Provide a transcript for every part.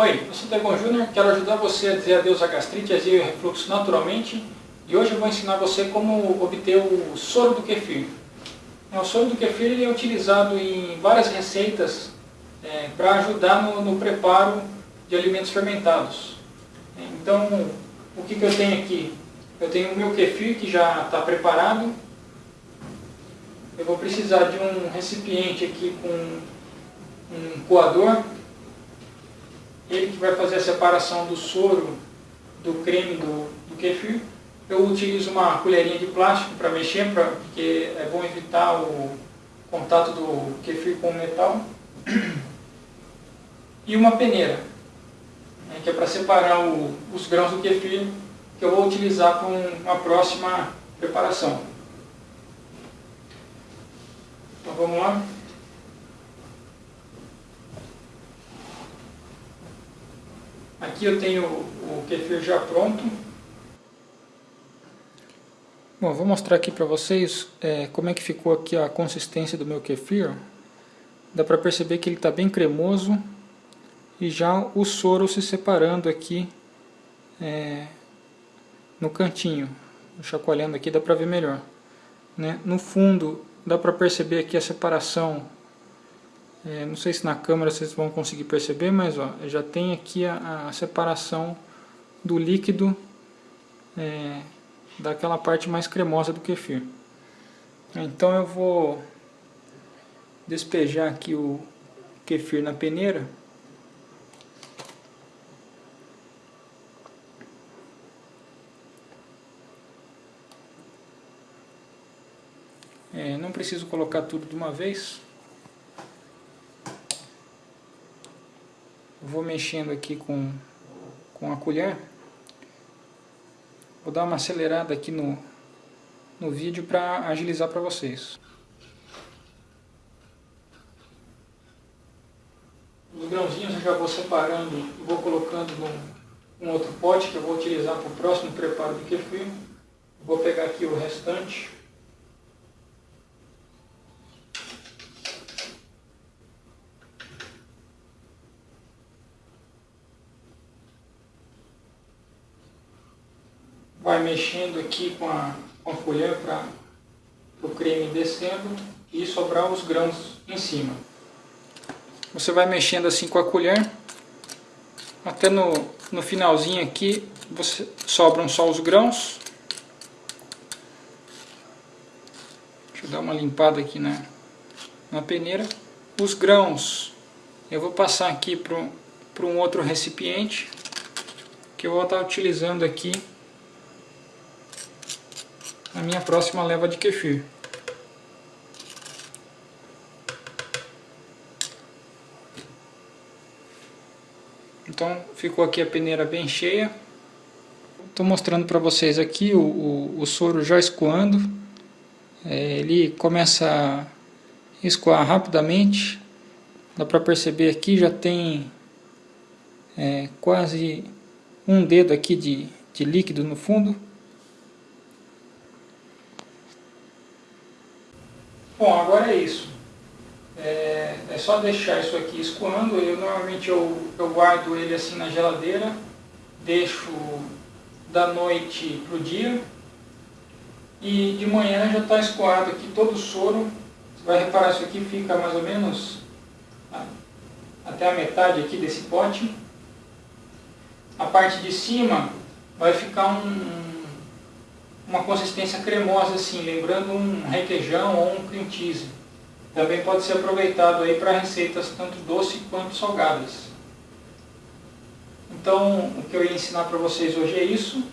Oi, eu sou Tegon Júnior, quero ajudar você a dizer adeus à gastrite, azia e refluxo naturalmente e hoje eu vou ensinar você como obter o soro do kefir. É, o soro do kefir é utilizado em várias receitas é, para ajudar no, no, preparo de alimentos fermentados. É, então, o que, que eu tenho aqui? Eu tenho o meu kefir que já está preparado. Eu vou precisar de um recipiente aqui com um coador ele que vai fazer a separação do soro do creme do, do kefir. Eu utilizo uma colherinha de plástico para mexer, pra, porque é bom evitar o contato do kefir com o metal. E uma peneira, né, que é para separar o, os grãos do kefir que eu vou utilizar para uma próxima preparação. Então vamos lá. Aqui eu tenho o kefir já pronto. Bom, vou mostrar aqui para vocês é, como é que ficou aqui a consistência do meu kefir. Dá para perceber que ele está bem cremoso e já o soro se separando aqui é, no cantinho. Chacoalhando aqui dá para ver melhor. Né? No fundo dá para perceber aqui a separação é, não sei se na câmera vocês vão conseguir perceber, mas ó, já tem aqui a, a separação do líquido é, daquela parte mais cremosa do kefir. Então eu vou despejar aqui o kefir na peneira. É, não preciso colocar tudo de uma vez. Vou mexendo aqui com, com a colher. Vou dar uma acelerada aqui no, no vídeo para agilizar para vocês. Os grãozinhos eu já vou separando e vou colocando num, outro pote que eu vou utilizar para o próximo preparo do kefir. Vou pegar aqui o restante. Vai mexendo aqui com a, com a colher para o creme descendo e sobrar os grãos em cima. Você vai mexendo assim com a colher, até no, no finalzinho aqui você, sobram só os grãos. Deixa eu dar uma limpada aqui na, na peneira. Os grãos eu vou passar aqui para um outro recipiente que eu vou estar utilizando aqui a minha próxima leva de kefir. Então ficou aqui a peneira bem cheia. Estou mostrando para vocês aqui o, o, o, soro já escoando. É, ele começa a escoar rapidamente. Dá para perceber aqui já tem é, quase um dedo aqui de, de líquido no fundo. Bom, agora é isso. É, é, só deixar isso aqui escoando. Eu normalmente eu, eu guardo ele assim na geladeira, deixo da noite para o dia e de manhã já está escoado aqui todo o soro. Você vai reparar isso aqui fica mais ou menos até a metade aqui desse pote. A parte de cima vai ficar um, uma consistência cremosa assim, lembrando um requeijão ou um cream cheese. Também pode ser aproveitado aí para receitas tanto doce quanto salgadas. Então, o que eu ia ensinar para vocês hoje é isso.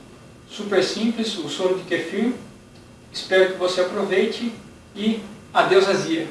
Super simples, o soro de kefir. Espero que você aproveite e adeus azia!